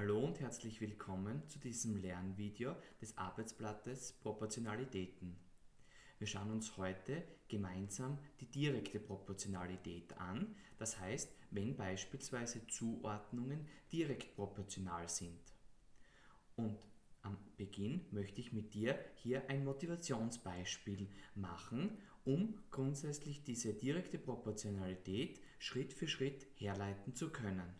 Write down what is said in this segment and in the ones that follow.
Hallo und herzlich willkommen zu diesem Lernvideo des Arbeitsblattes Proportionalitäten. Wir schauen uns heute gemeinsam die direkte Proportionalität an, das heißt, wenn beispielsweise Zuordnungen direkt proportional sind. Und am Beginn möchte ich mit dir hier ein Motivationsbeispiel machen, um grundsätzlich diese direkte Proportionalität Schritt für Schritt herleiten zu können.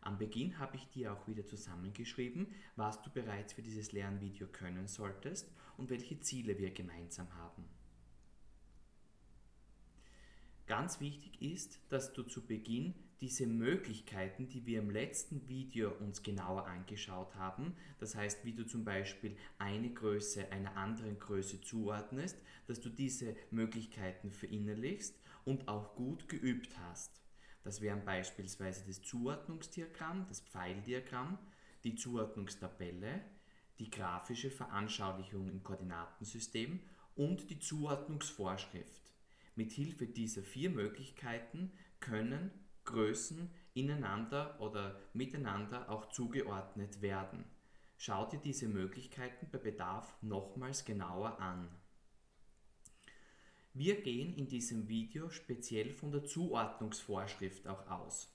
Am Beginn habe ich dir auch wieder zusammengeschrieben, was du bereits für dieses Lernvideo können solltest und welche Ziele wir gemeinsam haben. Ganz wichtig ist, dass du zu Beginn diese Möglichkeiten, die wir im letzten Video uns genauer angeschaut haben, das heißt, wie du zum Beispiel eine Größe einer anderen Größe zuordnest, dass du diese Möglichkeiten verinnerlichst und auch gut geübt hast. Das wären beispielsweise das Zuordnungsdiagramm, das Pfeildiagramm, die Zuordnungstabelle, die grafische Veranschaulichung im Koordinatensystem und die Zuordnungsvorschrift. Mit Hilfe dieser vier Möglichkeiten können Größen ineinander oder miteinander auch zugeordnet werden. Schau dir diese Möglichkeiten bei Bedarf nochmals genauer an. Wir gehen in diesem Video speziell von der Zuordnungsvorschrift auch aus.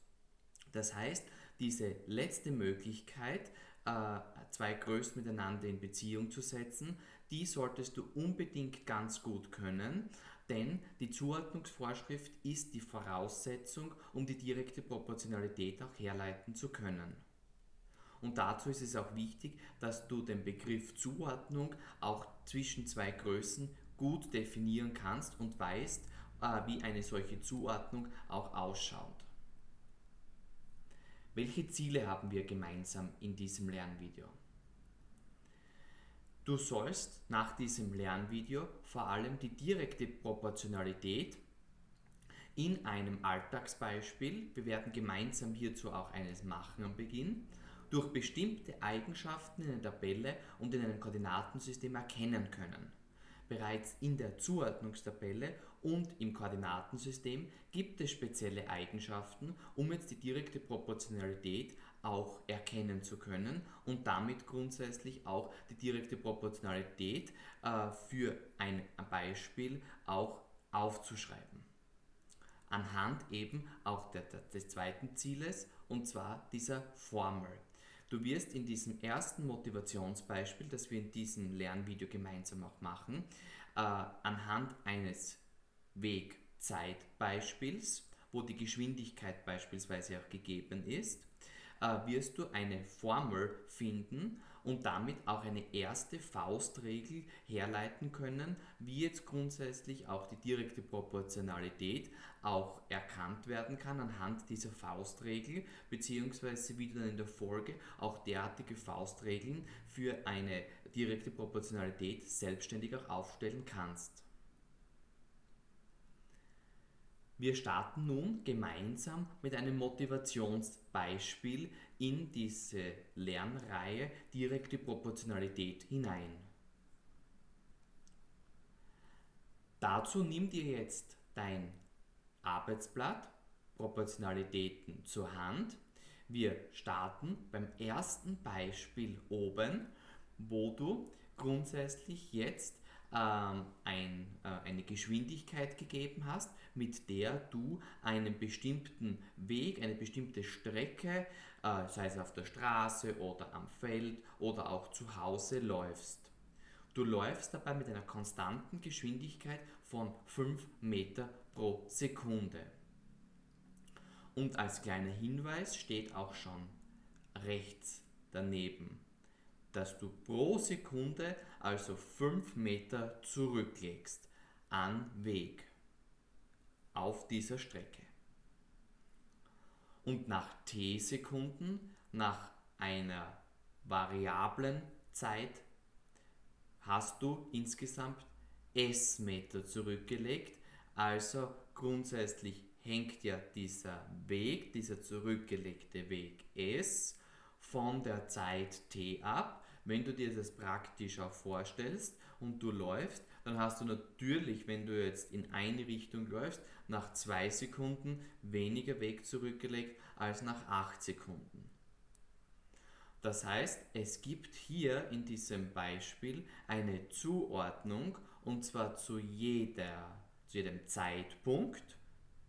Das heißt, diese letzte Möglichkeit, äh, zwei Größen miteinander in Beziehung zu setzen, die solltest du unbedingt ganz gut können, denn die Zuordnungsvorschrift ist die Voraussetzung, um die direkte Proportionalität auch herleiten zu können. Und dazu ist es auch wichtig, dass du den Begriff Zuordnung auch zwischen zwei Größen gut definieren kannst und weißt, äh, wie eine solche Zuordnung auch ausschaut. Welche Ziele haben wir gemeinsam in diesem Lernvideo? Du sollst nach diesem Lernvideo vor allem die direkte Proportionalität in einem Alltagsbeispiel, wir werden gemeinsam hierzu auch eines machen am Beginn, durch bestimmte Eigenschaften in einer Tabelle und in einem Koordinatensystem erkennen können. Bereits in der Zuordnungstabelle und im Koordinatensystem gibt es spezielle Eigenschaften, um jetzt die direkte Proportionalität auch erkennen zu können und damit grundsätzlich auch die direkte Proportionalität äh, für ein Beispiel auch aufzuschreiben. Anhand eben auch der, des zweiten Zieles und zwar dieser Formel. Du wirst in diesem ersten Motivationsbeispiel, das wir in diesem Lernvideo gemeinsam auch machen, äh, anhand eines Wegzeitbeispiels, wo die Geschwindigkeit beispielsweise auch gegeben ist, äh, wirst du eine Formel finden und damit auch eine erste Faustregel herleiten können, wie jetzt grundsätzlich auch die direkte Proportionalität auch erkannt werden kann anhand dieser Faustregel, beziehungsweise wie du dann in der Folge auch derartige Faustregeln für eine direkte Proportionalität selbstständig auch aufstellen kannst. Wir starten nun gemeinsam mit einem Motivationsbeispiel in diese Lernreihe direkte Proportionalität hinein. Dazu nimm dir jetzt dein Arbeitsblatt Proportionalitäten zur Hand. Wir starten beim ersten Beispiel oben, wo du grundsätzlich jetzt ähm, ein, äh, eine Geschwindigkeit gegeben hast, mit der du einen bestimmten Weg, eine bestimmte Strecke, äh, sei es auf der Straße oder am Feld oder auch zu Hause läufst. Du läufst dabei mit einer konstanten Geschwindigkeit von 5 Meter pro Sekunde. Und als kleiner Hinweis steht auch schon rechts daneben dass du pro Sekunde also 5 Meter zurücklegst an Weg auf dieser Strecke. Und nach t Sekunden, nach einer variablen Zeit, hast du insgesamt s Meter zurückgelegt. Also grundsätzlich hängt ja dieser Weg, dieser zurückgelegte Weg s von der Zeit t ab wenn du dir das praktisch auch vorstellst und du läufst, dann hast du natürlich, wenn du jetzt in eine Richtung läufst, nach zwei Sekunden weniger Weg zurückgelegt als nach acht Sekunden. Das heißt, es gibt hier in diesem Beispiel eine Zuordnung und zwar zu, jeder, zu jedem Zeitpunkt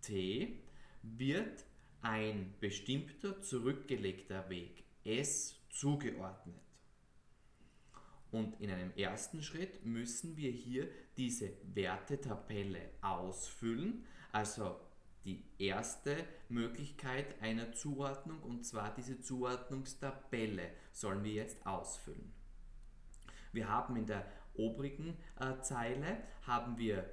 t wird ein bestimmter zurückgelegter Weg s zugeordnet. Und in einem ersten Schritt müssen wir hier diese Wertetabelle ausfüllen, also die erste Möglichkeit einer Zuordnung und zwar diese Zuordnungstabelle sollen wir jetzt ausfüllen. Wir haben in der obrigen äh, Zeile haben wir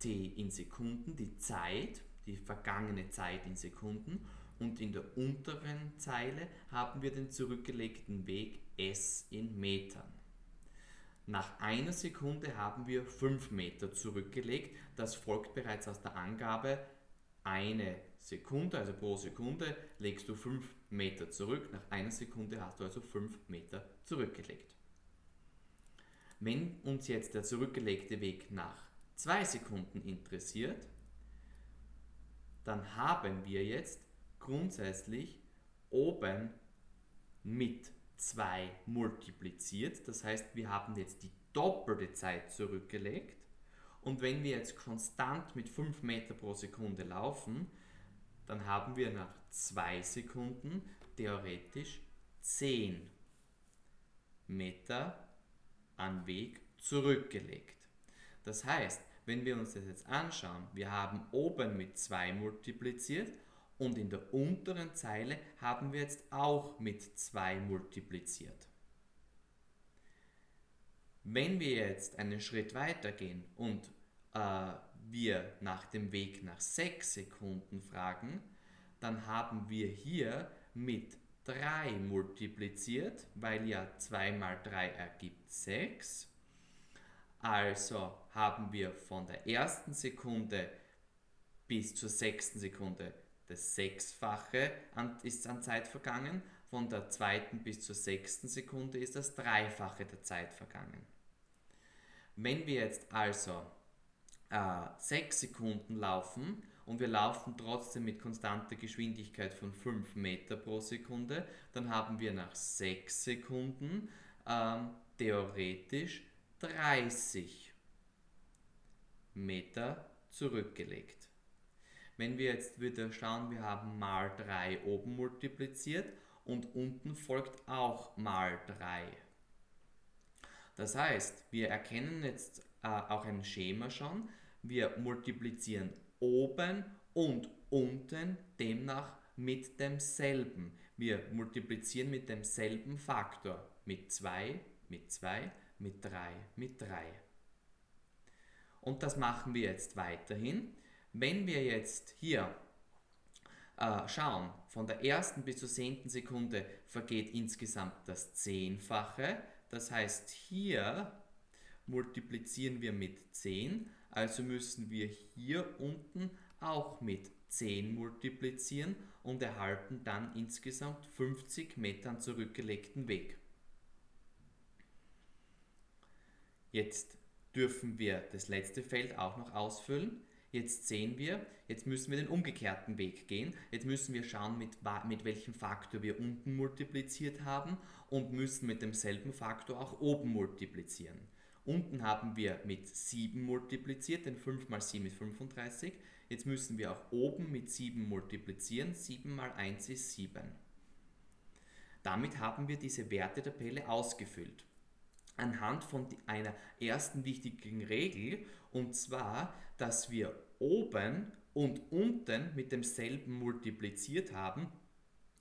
t in Sekunden, die Zeit, die vergangene Zeit in Sekunden und in der unteren Zeile haben wir den zurückgelegten Weg s in Metern. Nach einer Sekunde haben wir 5 Meter zurückgelegt. Das folgt bereits aus der Angabe eine Sekunde, also pro Sekunde legst du 5 Meter zurück. Nach einer Sekunde hast du also 5 Meter zurückgelegt. Wenn uns jetzt der zurückgelegte Weg nach 2 Sekunden interessiert, dann haben wir jetzt grundsätzlich oben mit 2 multipliziert. Das heißt, wir haben jetzt die doppelte Zeit zurückgelegt. Und wenn wir jetzt konstant mit 5 Meter pro Sekunde laufen, dann haben wir nach 2 Sekunden theoretisch 10 Meter an Weg zurückgelegt. Das heißt, wenn wir uns das jetzt anschauen, wir haben oben mit 2 multipliziert und in der unteren Zeile haben wir jetzt auch mit 2 multipliziert. Wenn wir jetzt einen Schritt weiter gehen und äh, wir nach dem Weg nach 6 Sekunden fragen, dann haben wir hier mit 3 multipliziert, weil ja 2 mal 3 ergibt 6. Also haben wir von der ersten Sekunde bis zur sechsten Sekunde das Sechsfache an, ist an Zeit vergangen, von der zweiten bis zur sechsten Sekunde ist das Dreifache der Zeit vergangen. Wenn wir jetzt also äh, 6 Sekunden laufen und wir laufen trotzdem mit konstanter Geschwindigkeit von 5 Meter pro Sekunde, dann haben wir nach 6 Sekunden ähm, theoretisch 30 Meter zurückgelegt. Wenn wir jetzt wieder schauen, wir haben mal 3 oben multipliziert und unten folgt auch mal 3. Das heißt, wir erkennen jetzt äh, auch ein Schema schon. Wir multiplizieren oben und unten demnach mit demselben. Wir multiplizieren mit demselben Faktor. Mit 2, mit 2, mit 3, mit 3. Und das machen wir jetzt weiterhin. Wenn wir jetzt hier äh, schauen, von der ersten bis zur zehnten Sekunde vergeht insgesamt das Zehnfache. Das heißt, hier multiplizieren wir mit 10, also müssen wir hier unten auch mit 10 multiplizieren und erhalten dann insgesamt 50 Metern zurückgelegten Weg. Jetzt dürfen wir das letzte Feld auch noch ausfüllen. Jetzt sehen wir, jetzt müssen wir den umgekehrten Weg gehen. Jetzt müssen wir schauen, mit, mit welchem Faktor wir unten multipliziert haben und müssen mit demselben Faktor auch oben multiplizieren. Unten haben wir mit 7 multipliziert, denn 5 mal 7 ist 35. Jetzt müssen wir auch oben mit 7 multiplizieren. 7 mal 1 ist 7. Damit haben wir diese Wertetabelle ausgefüllt. Anhand von einer ersten wichtigen Regel, und zwar, dass wir oben und unten mit demselben multipliziert haben,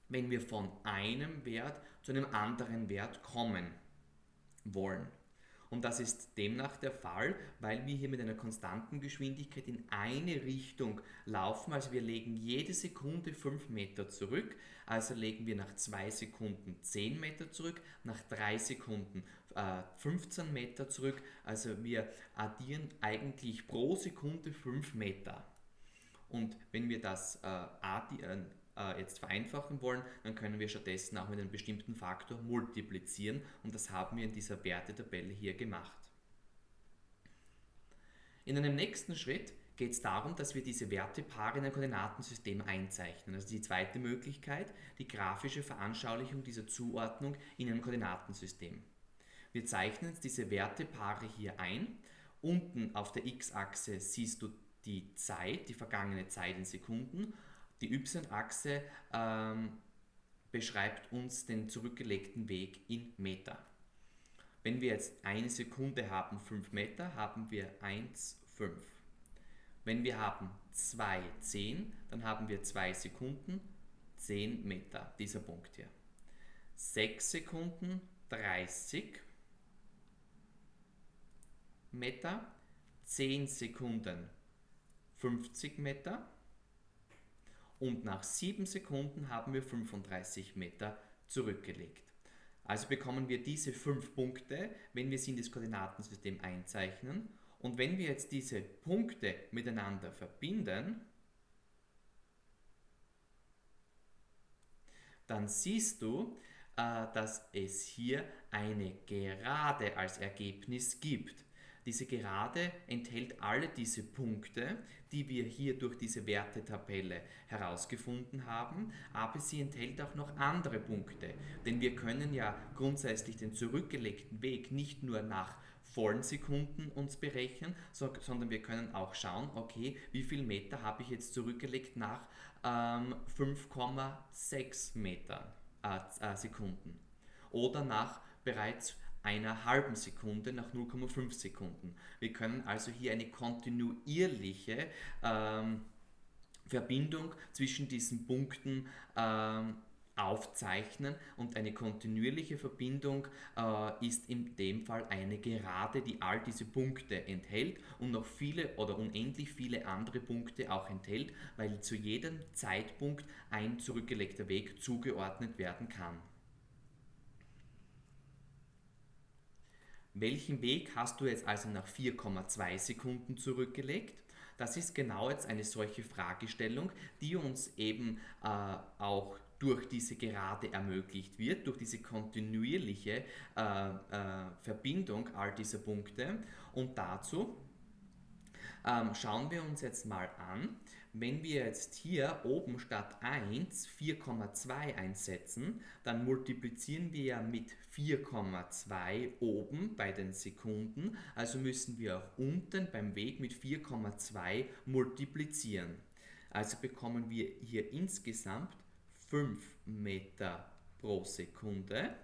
wenn wir von einem Wert zu einem anderen Wert kommen wollen. Und das ist demnach der Fall, weil wir hier mit einer konstanten Geschwindigkeit in eine Richtung laufen. Also wir legen jede Sekunde 5 Meter zurück. Also legen wir nach 2 Sekunden 10 Meter zurück, nach 3 Sekunden äh, 15 Meter zurück. Also wir addieren eigentlich pro Sekunde 5 Meter. Und wenn wir das äh, addieren, äh, jetzt vereinfachen wollen, dann können wir stattdessen auch mit einem bestimmten Faktor multiplizieren und das haben wir in dieser Wertetabelle hier gemacht. In einem nächsten Schritt geht es darum, dass wir diese Wertepaare in ein Koordinatensystem einzeichnen. Also die zweite Möglichkeit, die grafische Veranschaulichung dieser Zuordnung in einem Koordinatensystem. Wir zeichnen jetzt diese Wertepaare hier ein. Unten auf der x-Achse siehst du die Zeit, die vergangene Zeit in Sekunden. Die y-Achse ähm, beschreibt uns den zurückgelegten Weg in Meter. Wenn wir jetzt eine Sekunde haben, 5 Meter, haben wir 1, 5. Wenn wir haben 2, 10, dann haben wir 2 Sekunden, 10 Meter, dieser Punkt hier. 6 Sekunden, 30 Meter, 10 Sekunden, 50 Meter und nach 7 Sekunden haben wir 35 Meter zurückgelegt. Also bekommen wir diese 5 Punkte, wenn wir sie in das Koordinatensystem einzeichnen. Und wenn wir jetzt diese Punkte miteinander verbinden, dann siehst du, äh, dass es hier eine Gerade als Ergebnis gibt. Diese Gerade enthält alle diese Punkte, die wir hier durch diese Wertetabelle herausgefunden haben, aber sie enthält auch noch andere Punkte. Denn wir können ja grundsätzlich den zurückgelegten Weg nicht nur nach vollen Sekunden uns berechnen, sondern wir können auch schauen, okay, wie viel Meter habe ich jetzt zurückgelegt nach ähm, 5,6 Meter äh, äh, Sekunden oder nach bereits einer halben Sekunde nach 0,5 Sekunden. Wir können also hier eine kontinuierliche ähm, Verbindung zwischen diesen Punkten ähm, aufzeichnen und eine kontinuierliche Verbindung äh, ist in dem Fall eine Gerade, die all diese Punkte enthält und noch viele oder unendlich viele andere Punkte auch enthält, weil zu jedem Zeitpunkt ein zurückgelegter Weg zugeordnet werden kann. Welchen Weg hast du jetzt also nach 4,2 Sekunden zurückgelegt? Das ist genau jetzt eine solche Fragestellung, die uns eben äh, auch durch diese Gerade ermöglicht wird, durch diese kontinuierliche äh, äh, Verbindung all dieser Punkte. Und dazu ähm, schauen wir uns jetzt mal an, wenn wir jetzt hier oben statt 1 4,2 einsetzen, dann multiplizieren wir ja mit 4,2 oben bei den Sekunden, also müssen wir auch unten beim Weg mit 4,2 multiplizieren. Also bekommen wir hier insgesamt 5 Meter pro Sekunde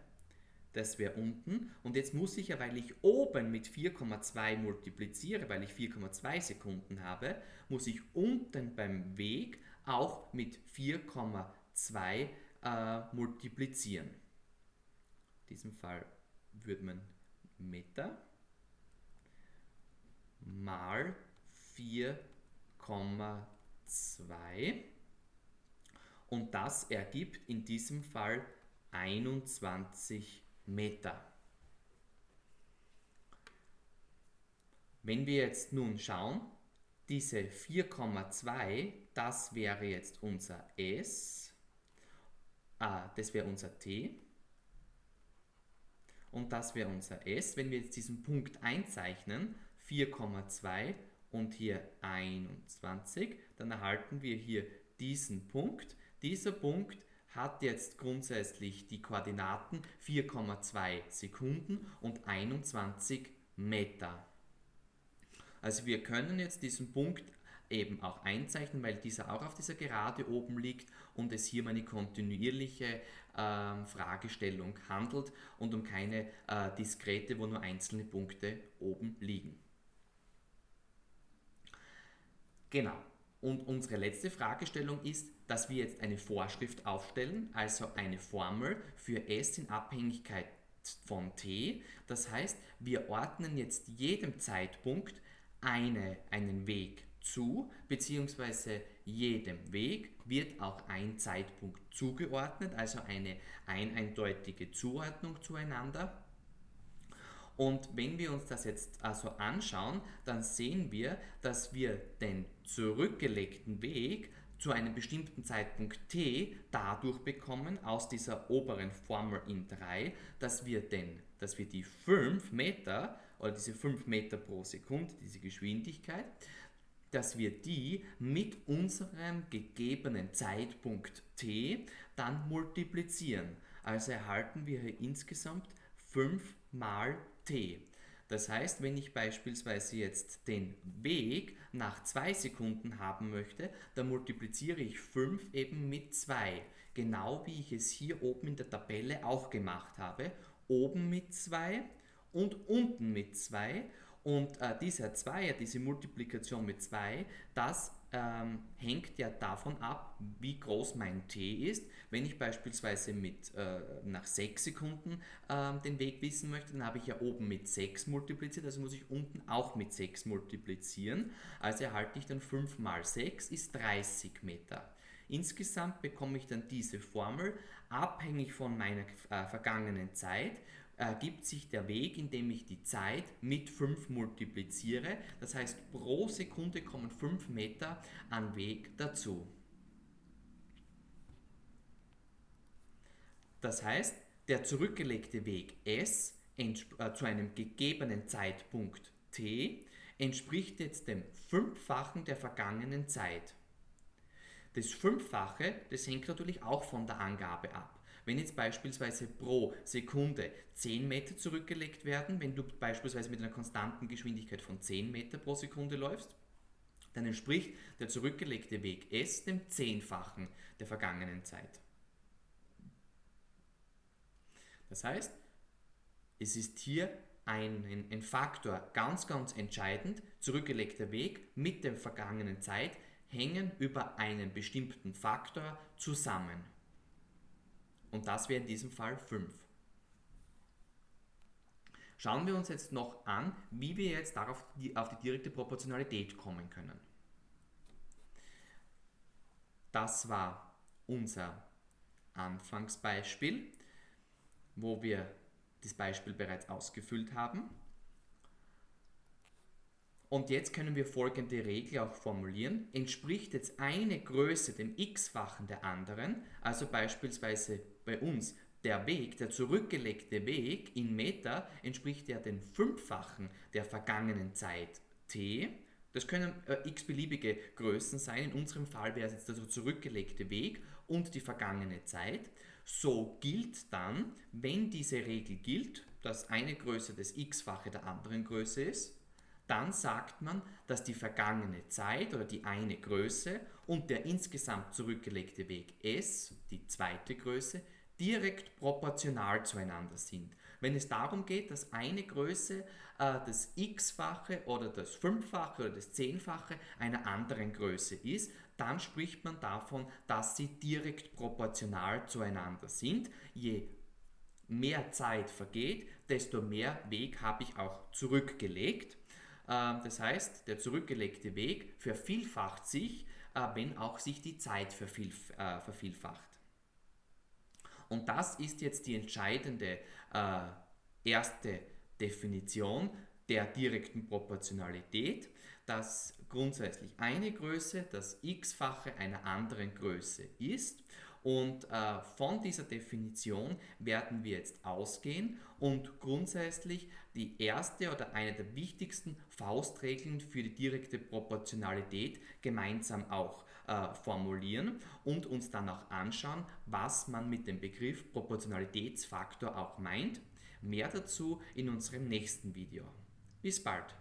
das wäre unten. Und jetzt muss ich ja, weil ich oben mit 4,2 multipliziere, weil ich 4,2 Sekunden habe, muss ich unten beim Weg auch mit 4,2 äh, multiplizieren. In diesem Fall würde man Meter mal 4,2 und das ergibt in diesem Fall 21 Meter. Wenn wir jetzt nun schauen, diese 4,2, das wäre jetzt unser S, ah, das wäre unser T und das wäre unser S. Wenn wir jetzt diesen Punkt einzeichnen, 4,2 und hier 21, dann erhalten wir hier diesen Punkt. Dieser Punkt hat jetzt grundsätzlich die Koordinaten 4,2 Sekunden und 21 Meter. Also wir können jetzt diesen Punkt eben auch einzeichnen, weil dieser auch auf dieser Gerade oben liegt und es hier um eine kontinuierliche äh, Fragestellung handelt und um keine äh, diskrete, wo nur einzelne Punkte oben liegen. Genau. Und unsere letzte Fragestellung ist, dass wir jetzt eine Vorschrift aufstellen, also eine Formel für S in Abhängigkeit von t. Das heißt, wir ordnen jetzt jedem Zeitpunkt eine, einen Weg zu, beziehungsweise jedem Weg wird auch ein Zeitpunkt zugeordnet, also eine ein eindeutige Zuordnung zueinander. Und wenn wir uns das jetzt also anschauen, dann sehen wir, dass wir den zurückgelegten Weg zu einem bestimmten Zeitpunkt t dadurch bekommen, aus dieser oberen Formel in 3, dass wir, den, dass wir die 5 Meter oder diese 5 Meter pro Sekunde, diese Geschwindigkeit, dass wir die mit unserem gegebenen Zeitpunkt t dann multiplizieren. Also erhalten wir hier insgesamt 5 mal t. Das heißt, wenn ich beispielsweise jetzt den Weg nach 2 Sekunden haben möchte, dann multipliziere ich 5 eben mit 2. Genau wie ich es hier oben in der Tabelle auch gemacht habe. Oben mit 2 und unten mit 2 und äh, dieser Zweier, diese Multiplikation mit 2, das ähm, hängt ja davon ab, wie groß mein t ist. Wenn ich beispielsweise mit, äh, nach 6 Sekunden äh, den Weg wissen möchte, dann habe ich ja oben mit 6 multipliziert, also muss ich unten auch mit 6 multiplizieren. Also erhalte ich dann 5 mal 6 ist 30 Meter. Insgesamt bekomme ich dann diese Formel abhängig von meiner äh, vergangenen Zeit ergibt sich der Weg, indem ich die Zeit mit 5 multipliziere. Das heißt, pro Sekunde kommen 5 Meter an Weg dazu. Das heißt, der zurückgelegte Weg S äh, zu einem gegebenen Zeitpunkt t entspricht jetzt dem Fünffachen der vergangenen Zeit. Das Fünffache, das hängt natürlich auch von der Angabe ab. Wenn jetzt beispielsweise pro Sekunde 10 Meter zurückgelegt werden, wenn du beispielsweise mit einer konstanten Geschwindigkeit von 10 Meter pro Sekunde läufst, dann entspricht der zurückgelegte Weg S dem Zehnfachen der vergangenen Zeit. Das heißt, es ist hier ein, ein, Faktor ganz, ganz entscheidend. Zurückgelegter Weg mit der vergangenen Zeit hängen über einen bestimmten Faktor zusammen. Und das wäre in diesem Fall 5. Schauen wir uns jetzt noch an, wie wir jetzt darauf die, auf die direkte Proportionalität kommen können. Das war unser Anfangsbeispiel, wo wir das Beispiel bereits ausgefüllt haben. Und jetzt können wir folgende Regel auch formulieren. Entspricht jetzt eine Größe dem x-fachen der anderen, also beispielsweise bei uns der Weg, der zurückgelegte Weg in Meter, entspricht ja den Fünffachen der vergangenen Zeit t. Das können äh, x-beliebige Größen sein. In unserem Fall wäre es jetzt der zurückgelegte Weg und die vergangene Zeit. So gilt dann, wenn diese Regel gilt, dass eine Größe das x-fache der anderen Größe ist, dann sagt man, dass die vergangene Zeit oder die eine Größe und der insgesamt zurückgelegte Weg s, die zweite Größe, direkt proportional zueinander sind. Wenn es darum geht, dass eine Größe äh, das x-fache oder das fünffache oder das zehnfache einer anderen Größe ist, dann spricht man davon, dass sie direkt proportional zueinander sind. Je mehr Zeit vergeht, desto mehr Weg habe ich auch zurückgelegt. Ähm, das heißt, der zurückgelegte Weg vervielfacht sich, äh, wenn auch sich die Zeit äh, vervielfacht. Und das ist jetzt die entscheidende äh, erste Definition der direkten Proportionalität, dass grundsätzlich eine Größe das x-fache einer anderen Größe ist. Und äh, von dieser Definition werden wir jetzt ausgehen und grundsätzlich die erste oder eine der wichtigsten Faustregeln für die direkte Proportionalität gemeinsam auch äh, formulieren und uns dann auch anschauen, was man mit dem Begriff Proportionalitätsfaktor auch meint. Mehr dazu in unserem nächsten Video. Bis bald!